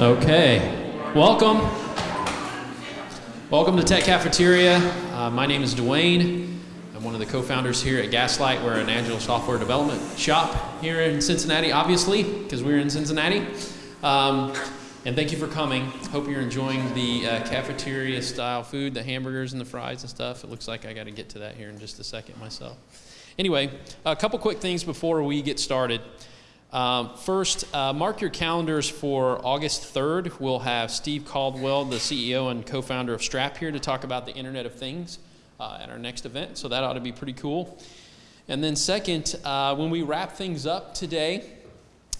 Okay, welcome. Welcome to Tech Cafeteria. Uh, my name is Dwayne. I'm one of the co-founders here at Gaslight. We're an agile software development shop here in Cincinnati, obviously, because we're in Cincinnati. Um, and thank you for coming. Hope you're enjoying the uh, cafeteria style food, the hamburgers and the fries and stuff. It looks like I got to get to that here in just a second myself. Anyway, a couple quick things before we get started. Um, first, uh, mark your calendars for August 3rd. We'll have Steve Caldwell, the CEO and co founder of Strap, here to talk about the Internet of Things uh, at our next event. So that ought to be pretty cool. And then, second, uh, when we wrap things up today,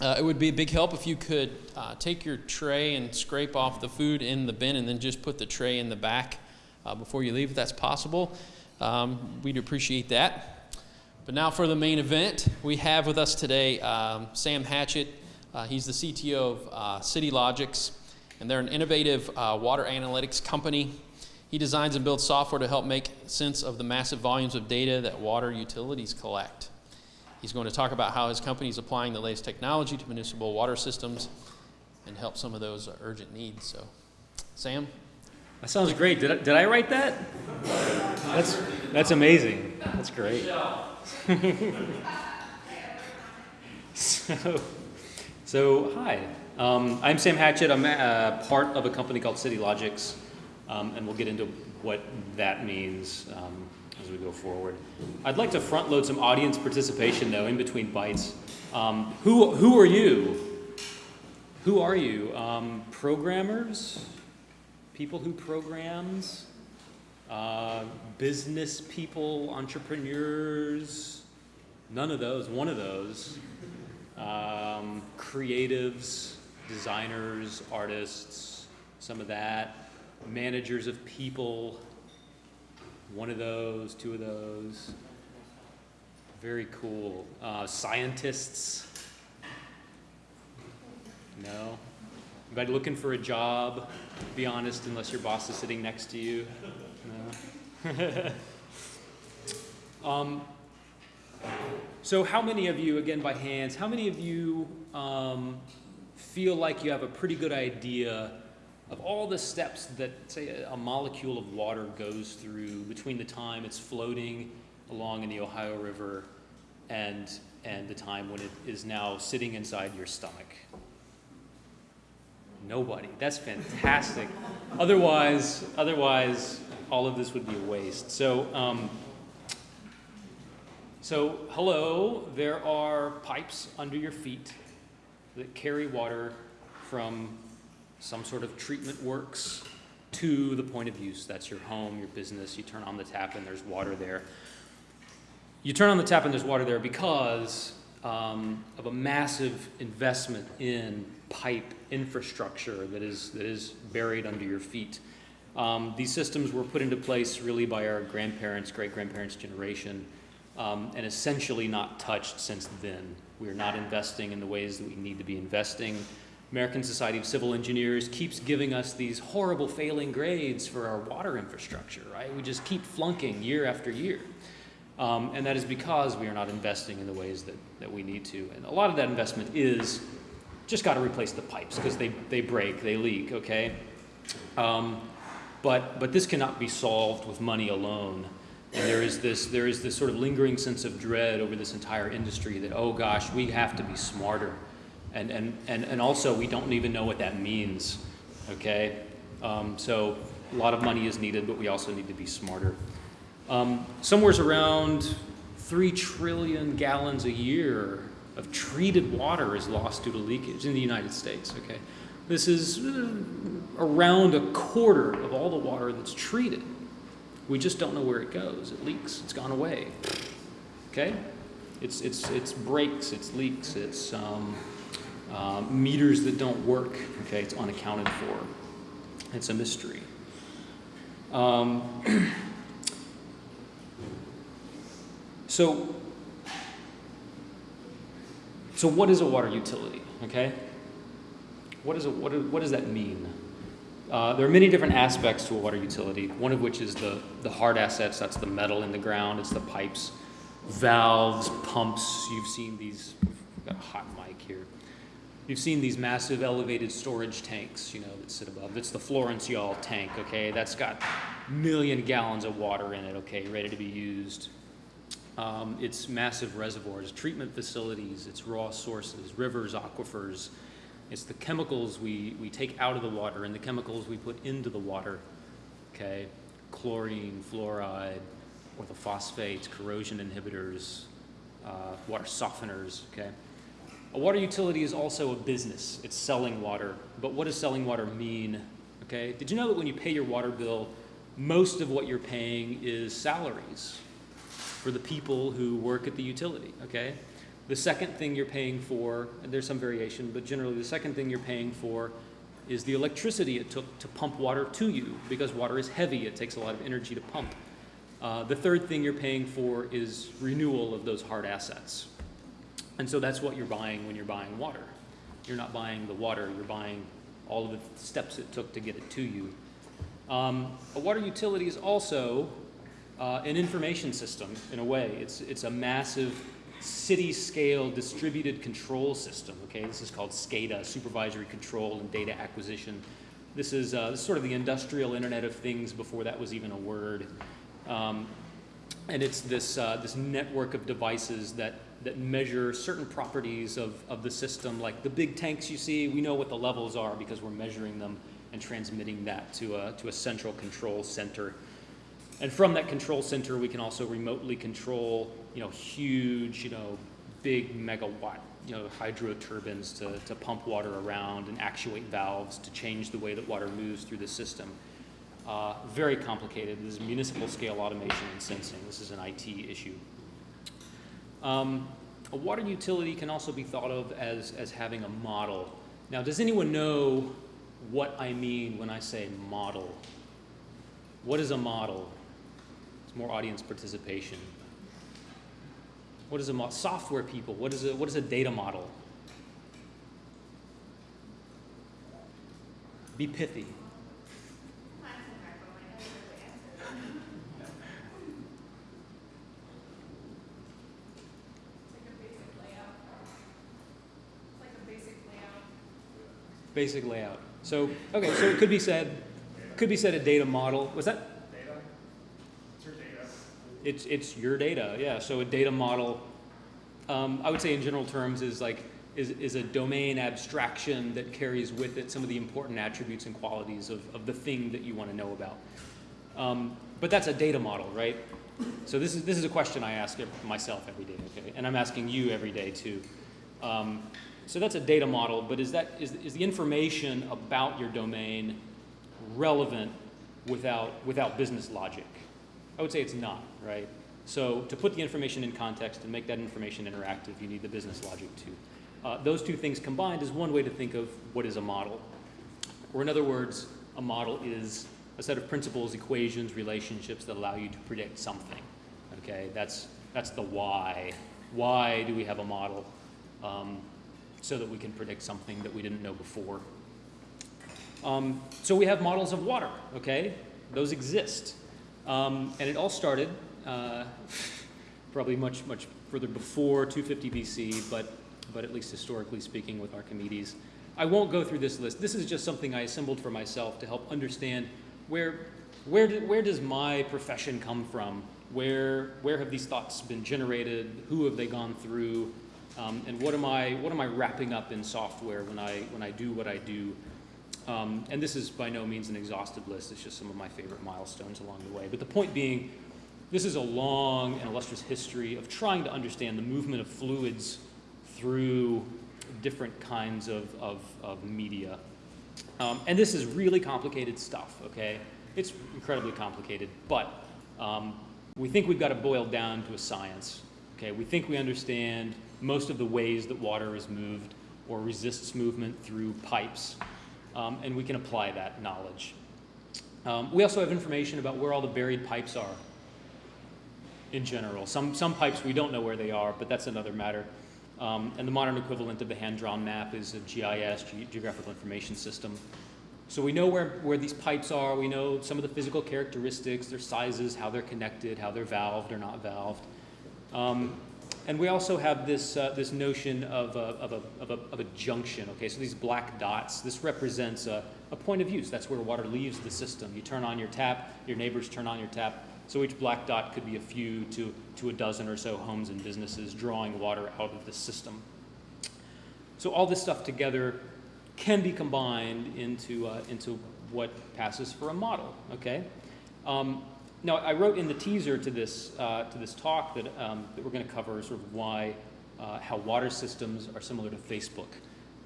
uh, it would be a big help if you could uh, take your tray and scrape off the food in the bin and then just put the tray in the back uh, before you leave, if that's possible. Um, we'd appreciate that. But now for the main event, we have with us today um, Sam Hatchett. Uh, he's the CTO of uh, CitiLogics, and they're an innovative uh, water analytics company. He designs and builds software to help make sense of the massive volumes of data that water utilities collect. He's going to talk about how his company is applying the latest technology to municipal water systems and help some of those urgent needs. So, Sam? That sounds great. Did I, did I write that? That's, that's amazing. That's great. so, so, hi. Um, I'm Sam Hatchett. I'm uh, part of a company called CitiLogics, um, and we'll get into what that means um, as we go forward. I'd like to front load some audience participation, though, in between bites. Um, who, who are you? Who are you? Um, programmers? People who programs? Uh, business people, entrepreneurs, none of those, one of those. Um, creatives, designers, artists, some of that. Managers of people, one of those, two of those. Very cool. Uh, scientists, no. Anybody looking for a job? Be honest, unless your boss is sitting next to you. um, so how many of you, again by hands, how many of you um, feel like you have a pretty good idea of all the steps that, say, a molecule of water goes through between the time it's floating along in the Ohio River and, and the time when it is now sitting inside your stomach? Nobody. That's fantastic. otherwise, otherwise, all of this would be a waste. So, um, so hello, there are pipes under your feet that carry water from some sort of treatment works to the point of use. That's your home, your business. You turn on the tap and there's water there. You turn on the tap and there's water there because um, of a massive investment in pipe infrastructure that is, that is buried under your feet. Um, these systems were put into place really by our grandparents, great-grandparents generation, um, and essentially not touched since then. We are not investing in the ways that we need to be investing. American Society of Civil Engineers keeps giving us these horrible failing grades for our water infrastructure, right? We just keep flunking year after year. Um, and that is because we are not investing in the ways that, that we need to. And a lot of that investment is just got to replace the pipes because they, they break, they leak, okay? Um, but, but this cannot be solved with money alone. And there is, this, there is this sort of lingering sense of dread over this entire industry that, oh gosh, we have to be smarter. And, and, and, and also, we don't even know what that means, okay? Um, so a lot of money is needed, but we also need to be smarter. Um, somewhere's around 3 trillion gallons a year of treated water is lost due to leakage in the United States, okay? This is uh, around a quarter of all the water that's treated. We just don't know where it goes. It leaks. It's gone away. Okay? It's, it's, it's breaks, it's leaks, it's um, uh, meters that don't work. Okay? It's unaccounted for. It's a mystery. Um, so, so what is a water utility? Okay? What, is a, what, what does that mean? Uh, there are many different aspects to a water utility, one of which is the, the hard assets, that's the metal in the ground, it's the pipes, valves, pumps, you've seen these, I've got a hot mic here. you've seen these massive elevated storage tanks, you know, that sit above. It's the Florence Y'all tank, okay? That's got million gallons of water in it, okay, ready to be used. Um, it's massive reservoirs, treatment facilities, it's raw sources, rivers, aquifers. It's the chemicals we, we take out of the water and the chemicals we put into the water, okay? Chlorine, fluoride, orthophosphates, corrosion inhibitors, uh, water softeners, okay? A water utility is also a business. It's selling water. But what does selling water mean? Okay? Did you know that when you pay your water bill, most of what you're paying is salaries for the people who work at the utility, okay? The second thing you're paying for, and there's some variation, but generally the second thing you're paying for is the electricity it took to pump water to you because water is heavy. It takes a lot of energy to pump. Uh, the third thing you're paying for is renewal of those hard assets. And so that's what you're buying when you're buying water. You're not buying the water, you're buying all of the steps it took to get it to you. Um, a water utility is also uh, an information system in a way. It's, it's a massive city scale distributed control system. Okay, this is called SCADA, supervisory control and data acquisition. This is, uh, this is sort of the industrial Internet of Things before that was even a word. Um, and it's this, uh, this network of devices that, that measure certain properties of, of the system, like the big tanks you see, we know what the levels are because we're measuring them and transmitting that to a, to a central control center. And from that control center, we can also remotely control, you know, huge, you know, big megawatt, you know, hydro turbines to, to pump water around and actuate valves to change the way that water moves through the system. Uh, very complicated. This is municipal scale automation and sensing. This is an IT issue. Um, a water utility can also be thought of as, as having a model. Now, does anyone know what I mean when I say model? What is a model? It's more audience participation. What is a software people? What is a, what is a data model? Be pithy. Basic layout. So, okay, so it could be said, could be said a data model. Was that? Data? It's your data. It's, it's your data, yeah. So a data model, um, I would say in general terms, is like, is, is a domain abstraction that carries with it some of the important attributes and qualities of, of the thing that you want to know about. Um, but that's a data model, right? So this is, this is a question I ask myself every day, okay? And I'm asking you every day too. Um, so that's a data model, but is, that, is, is the information about your domain relevant without, without business logic? I would say it's not, right? So to put the information in context and make that information interactive, you need the business logic too. Uh, those two things combined is one way to think of what is a model. Or in other words, a model is a set of principles, equations, relationships that allow you to predict something. Okay, that's, that's the why. Why do we have a model? Um, so that we can predict something that we didn't know before. Um, so we have models of water, okay? Those exist. Um, and it all started uh, probably much, much further before 250 BC, but, but at least historically speaking with Archimedes. I won't go through this list. This is just something I assembled for myself to help understand where, where, do, where does my profession come from? Where, where have these thoughts been generated? Who have they gone through? Um, and what am I what am I wrapping up in software when I when I do what I do? Um, and this is by no means an exhaustive list. It's just some of my favorite milestones along the way. But the point being, this is a long and illustrious history of trying to understand the movement of fluids through different kinds of, of, of media. Um, and this is really complicated stuff, okay? It's incredibly complicated, but um, we think we've got it boiled down to a science, okay? We think we understand most of the ways that water is moved or resists movement through pipes, um, and we can apply that knowledge. Um, we also have information about where all the buried pipes are in general. Some, some pipes we don't know where they are, but that's another matter. Um, and the modern equivalent of the hand-drawn map is a GIS, Ge Geographical Information System. So we know where, where these pipes are, we know some of the physical characteristics, their sizes, how they're connected, how they're valved or not valved. Um, And we also have this, uh, this notion of a, of, a, of, a, of a junction, okay? So these black dots, this represents a, a point of use. That's where water leaves the system. You turn on your tap, your neighbors turn on your tap. So each black dot could be a few to, to a dozen or so homes and businesses drawing water out of the system. So all this stuff together can be combined into, uh, into what passes for a model, okay? Um, now, I wrote in the teaser to this, uh, to this talk that, um, that we're going to cover sort of why, uh, how water systems are similar to Facebook.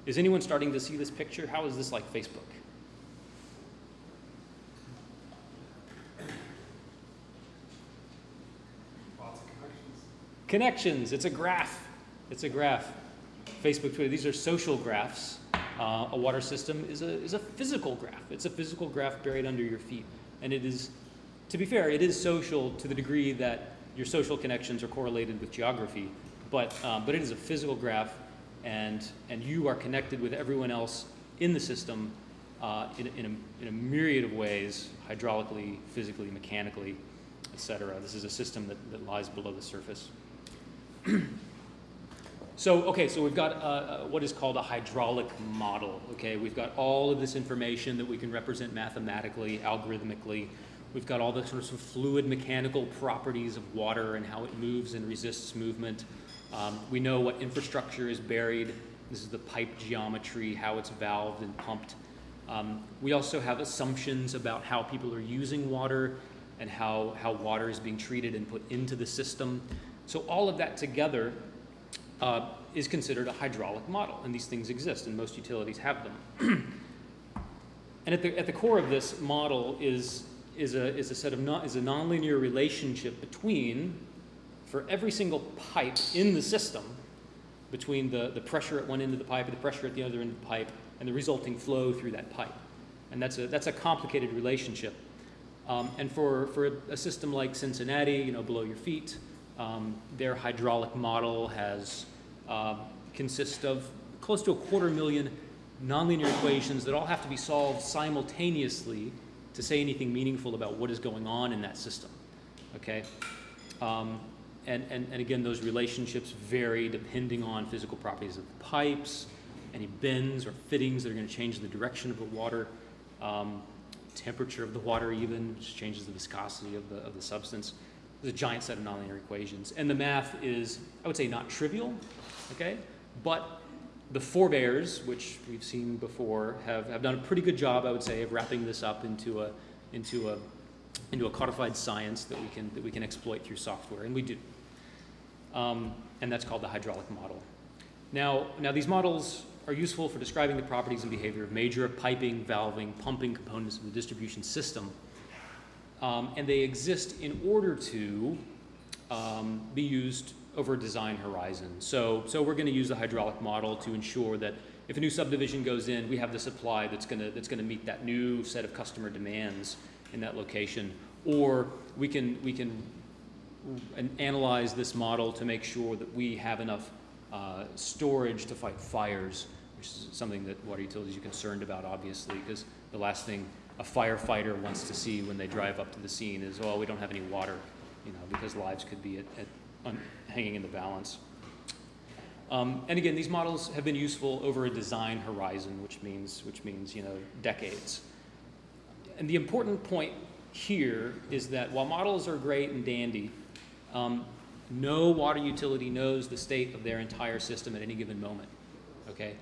Is anyone starting to see this picture? How is this like Facebook? Lots of connections. Connections, it's a graph. It's a graph. Facebook, Twitter, these are social graphs. Uh, a water system is a, is a physical graph. It's a physical graph buried under your feet. And it is, to be fair, it is social to the degree that your social connections are correlated with geography. But, um, but it is a physical graph, and, and you are connected with everyone else in the system uh, in, in, a, in a myriad of ways, hydraulically, physically, mechanically, et cetera. This is a system that, that lies below the surface. So, okay, so we've got uh, uh, what is called a hydraulic model, okay? We've got all of this information that we can represent mathematically, algorithmically. We've got all the sort of fluid mechanical properties of water and how it moves and resists movement. Um, we know what infrastructure is buried. This is the pipe geometry, how it's valved and pumped. Um, we also have assumptions about how people are using water and how, how water is being treated and put into the system. So all of that together uh, is considered a hydraulic model, and these things exist, and most utilities have them. and at the, at the core of this model is, is, a, is a set of non, is a nonlinear relationship between, for every single pipe in the system, between the, the pressure at one end of the pipe and the pressure at the other end of the pipe, and the resulting flow through that pipe. And that's a, that's a complicated relationship. Um, and for, for a, system like Cincinnati, you know, below your feet, um, their hydraulic model has uh, consists of close to a quarter million nonlinear equations that all have to be solved simultaneously to say anything meaningful about what is going on in that system. Okay, um, and, and and again, those relationships vary depending on physical properties of the pipes, any bends or fittings that are going to change the direction of the water. Um, temperature of the water even just changes the viscosity of the, of the substance. There's a giant set of nonlinear equations. And the math is, I would say, not trivial, okay? But the forebears, which we've seen before, have, have done a pretty good job, I would say, of wrapping this up into a, into a, into a codified science that we can, that we can exploit through software, and we do. Um, and that's called the hydraulic model. Now, now, these models are useful for describing the properties and behavior of major piping, valving, pumping components of the distribution system um, and they exist in order to um, be used over design horizon. So, so we're going to use the hydraulic model to ensure that if a new subdivision goes in, we have the supply that's going to that's going to meet that new set of customer demands in that location. Or we can we can analyze this model to make sure that we have enough uh, storage to fight fires, which is something that water utilities are concerned about, obviously, because the last thing a firefighter wants to see when they drive up to the scene is, oh, we don't have any water, you know, because lives could be at, at hanging in the balance. Um, and again, these models have been useful over a design horizon, which means, which means, you know, decades. And the important point here is that while models are great and dandy, um, no water utility knows the state of their entire system at any given moment, okay?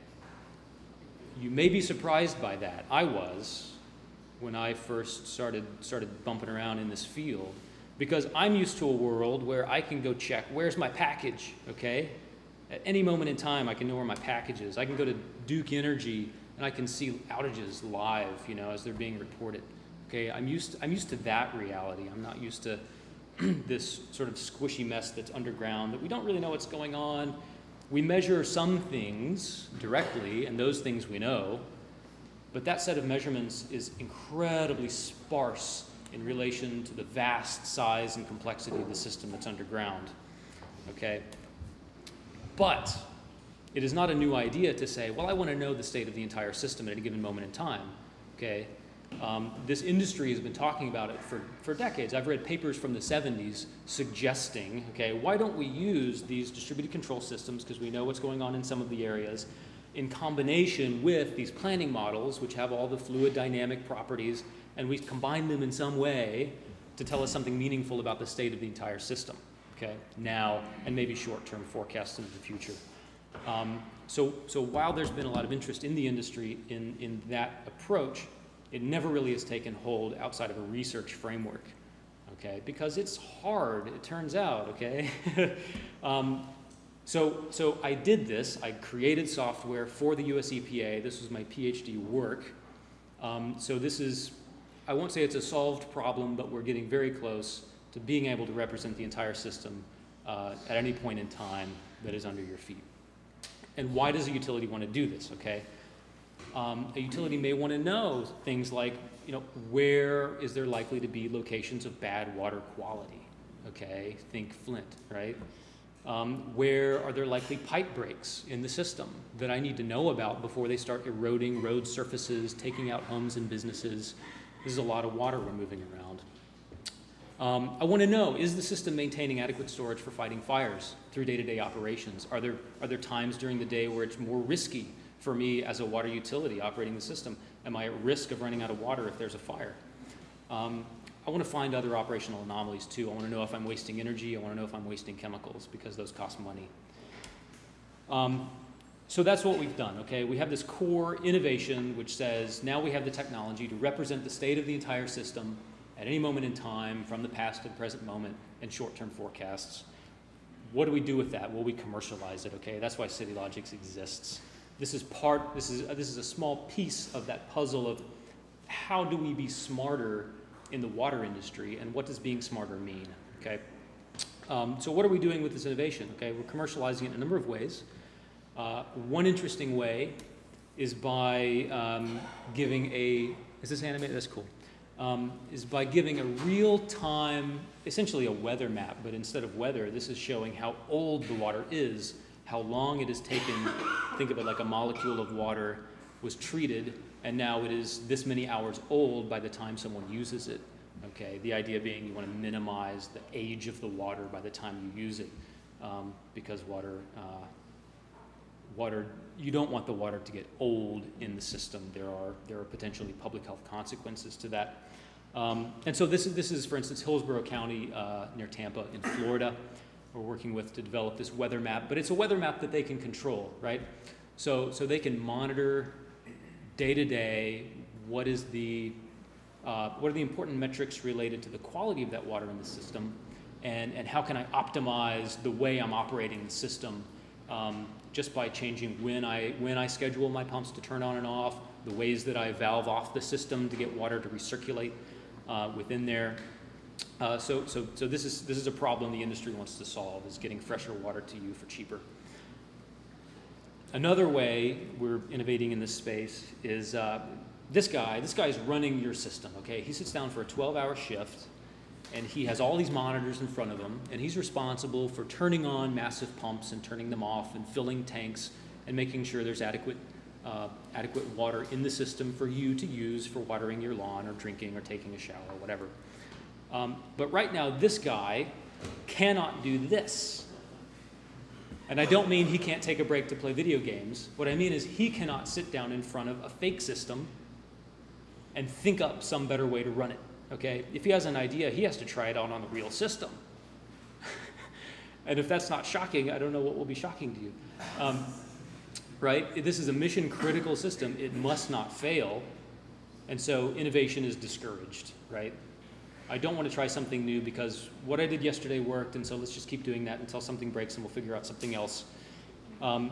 You may be surprised by that. I was, when I first started, started bumping around in this field because I'm used to a world where I can go check where's my package, okay? At any moment in time, I can know where my package is. I can go to Duke Energy and I can see outages live, you know, as they're being reported. Okay, I'm used, to, I'm used to that reality. I'm not used to this sort of squishy mess that's underground that we don't really know what's going on. We measure some things directly, and those things we know, but that set of measurements is incredibly sparse in relation to the vast size and complexity of the system that's underground. Okay? But it is not a new idea to say, well, I want to know the state of the entire system at a given moment in time. Okay? Um, this industry has been talking about it for, for decades. I've read papers from the 70s suggesting, okay, why don't we use these distributed control systems, because we know what's going on in some of the areas, in combination with these planning models, which have all the fluid dynamic properties, and we combine them in some way to tell us something meaningful about the state of the entire system, okay, now, and maybe short-term forecasts into the future. Um, so, so while there's been a lot of interest in the industry in, in that approach, it never really has taken hold outside of a research framework, okay? Because it's hard, it turns out, okay? um, so, so I did this. I created software for the US EPA. This was my PhD work. Um, so this is, I won't say it's a solved problem, but we're getting very close to being able to represent the entire system uh, at any point in time that is under your feet. And why does a utility want to do this, okay? Um, a utility may want to know things like, you know, where is there likely to be locations of bad water quality? Okay, think Flint, right? Um, where are there likely pipe breaks in the system that I need to know about before they start eroding road surfaces, taking out homes and businesses? This is a lot of water we're moving around. Um, I want to know, is the system maintaining adequate storage for fighting fires through day-to-day -day operations? Are there, are there times during the day where it's more risky for me as a water utility operating the system? Am I at risk of running out of water if there's a fire? Um, I want to find other operational anomalies too. I want to know if I'm wasting energy. I want to know if I'm wasting chemicals because those cost money. Um, so that's what we've done, okay? We have this core innovation which says now we have the technology to represent the state of the entire system at any moment in time from the past to the present moment and short-term forecasts. What do we do with that? Well, we commercialize it, okay? That's why CitiLogics exists. This is part, this is, uh, this is a small piece of that puzzle of how do we be smarter in the water industry and what does being smarter mean, okay? Um, so what are we doing with this innovation? Okay, we're commercializing it in a number of ways. Uh, one interesting way is by um, giving a, is this animated? That's cool. Um, is by giving a real-time, essentially a weather map, but instead of weather, this is showing how old the water is how long it has taken, think of it like a molecule of water was treated and now it is this many hours old by the time someone uses it. Okay, the idea being you want to minimize the age of the water by the time you use it um, because water, uh, water, you don't want the water to get old in the system. There are, there are potentially public health consequences to that. Um, and so this is, this is, for instance, Hillsborough County uh, near Tampa in Florida we're working with to develop this weather map, but it's a weather map that they can control, right? So, so they can monitor day to day what is the, uh, what are the important metrics related to the quality of that water in the system and, and how can I optimize the way I'm operating the system um, just by changing when I, when I schedule my pumps to turn on and off, the ways that I valve off the system to get water to recirculate uh, within there, uh, so, so, so this is this is a problem the industry wants to solve: is getting fresher water to you for cheaper. Another way we're innovating in this space is uh, this guy. This guy is running your system. Okay, he sits down for a 12-hour shift, and he has all these monitors in front of him, and he's responsible for turning on massive pumps and turning them off, and filling tanks, and making sure there's adequate uh, adequate water in the system for you to use for watering your lawn or drinking or taking a shower or whatever. Um, but right now, this guy cannot do this. And I don't mean he can't take a break to play video games. What I mean is he cannot sit down in front of a fake system and think up some better way to run it. Okay? If he has an idea, he has to try it out on the real system. and if that's not shocking, I don't know what will be shocking to you. Um, right? This is a mission critical system. It must not fail. And so innovation is discouraged, right? I don't want to try something new because what I did yesterday worked, and so let's just keep doing that until something breaks and we'll figure out something else. Um,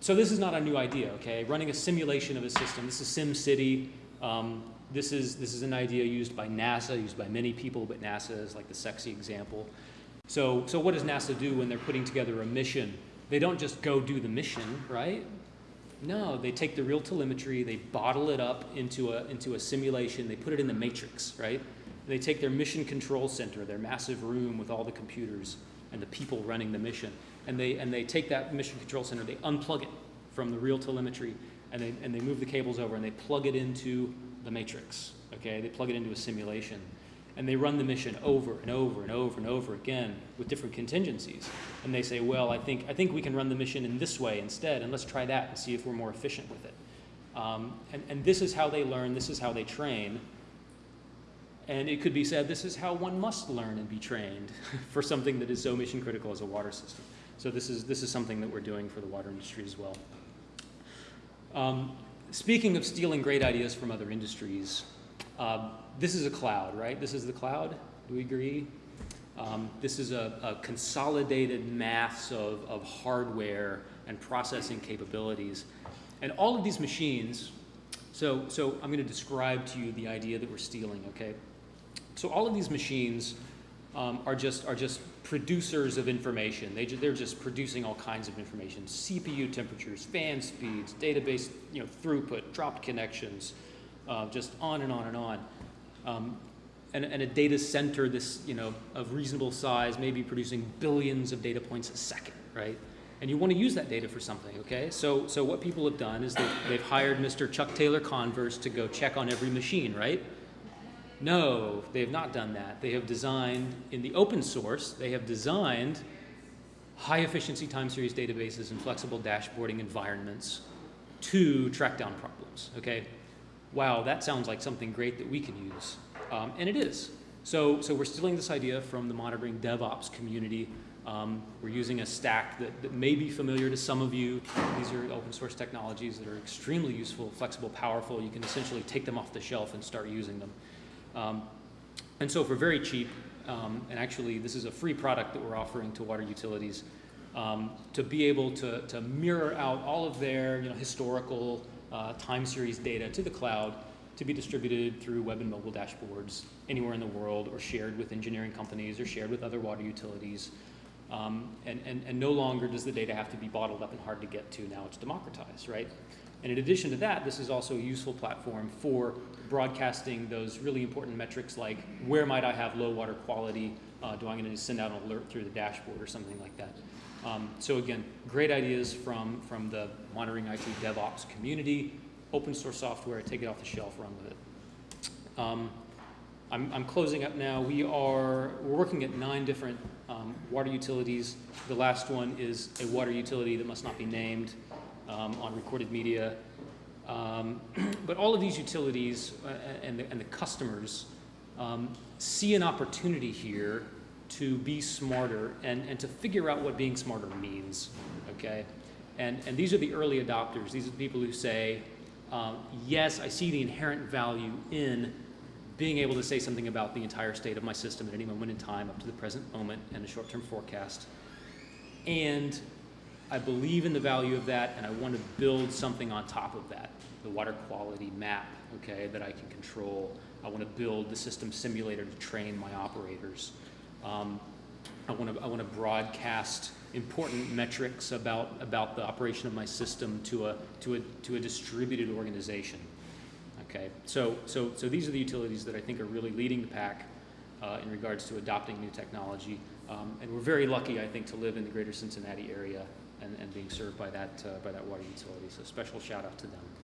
so this is not a new idea, okay? Running a simulation of a system. This is SimCity. Um, this is this is an idea used by NASA, used by many people, but NASA is like the sexy example. So so what does NASA do when they're putting together a mission? They don't just go do the mission, right? No, they take the real telemetry, they bottle it up into a into a simulation, they put it in the matrix, right? they take their mission control center, their massive room with all the computers and the people running the mission, and they, and they take that mission control center, they unplug it from the real telemetry, and they, and they move the cables over and they plug it into the matrix, okay? They plug it into a simulation and they run the mission over and over and over and over again with different contingencies. And they say, well, I think, I think we can run the mission in this way instead, and let's try that and see if we're more efficient with it. Um, and, and this is how they learn, this is how they train. And it could be said this is how one must learn and be trained for something that is so mission critical as a water system. So this is, this is something that we're doing for the water industry as well. Um, speaking of stealing great ideas from other industries, uh, this is a cloud, right? This is the cloud. Do we agree? Um, this is a, a, consolidated mass of, of hardware and processing capabilities. And all of these machines, so, so I'm going to describe to you the idea that we're stealing, okay? So all of these machines um, are, just, are just producers of information. They they're just producing all kinds of information. CPU temperatures, fan speeds, database you know, throughput, dropped connections, uh, just on and on and on. Um, and, and, a data center this, you know, of reasonable size may be producing billions of data points a second, right? And you want to use that data for something, okay? So, so what people have done is they've, they've hired Mr. Chuck Taylor Converse to go check on every machine, right? No, they have not done that. They have designed, in the open source, they have designed high efficiency time series databases and flexible dashboarding environments to track down problems, okay? Wow, that sounds like something great that we can use. Um, and it is. So, so we're stealing this idea from the monitoring DevOps community. Um, we're using a stack that, that may be familiar to some of you. These are open source technologies that are extremely useful, flexible, powerful. You can essentially take them off the shelf and start using them. Um, and so for very cheap, um, and actually this is a free product that we're offering to water utilities, um, to be able to, to mirror out all of their you know, historical uh, time series data to the cloud to be distributed through web and mobile dashboards anywhere in the world or shared with engineering companies or shared with other water utilities. Um, and, and, and no longer does the data have to be bottled up and hard to get to. Now it's democratized, right? And in addition to that, this is also a useful platform for broadcasting those really important metrics like where might I have low water quality? Uh, do I need to send out an alert through the dashboard or something like that? Um, so again, great ideas from, from the monitoring IT DevOps community, open source software, take it off the shelf, run with it. Um, I'm, I'm, closing up now. We are we're working at nine different um, water utilities. The last one is a water utility that must not be named um, on recorded media. Um, but all of these utilities uh, and, the, and, the, customers um, see an opportunity here to be smarter and, and to figure out what being smarter means, okay? And, and these are the early adopters. These are the people who say, um, yes, I see the inherent value in being able to say something about the entire state of my system at any moment in time up to the present moment and a short-term forecast. And I believe in the value of that and I want to build something on top of that, the water quality map, okay, that I can control. I want to build the system simulator to train my operators. Um, I want to I want to broadcast important metrics about about the operation of my system to a to a to a distributed organization. Okay, so so so these are the utilities that I think are really leading the pack uh, in regards to adopting new technology, um, and we're very lucky, I think, to live in the greater Cincinnati area and, and being served by that uh, by that water utility. So special shout out to them.